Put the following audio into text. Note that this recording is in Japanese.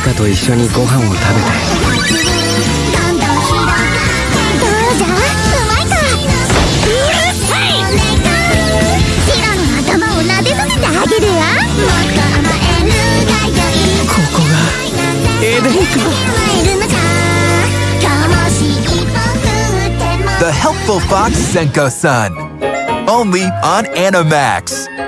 かと一緒にご飯を食べてンか The Helpful Fox Senko Sun. Only on Animax.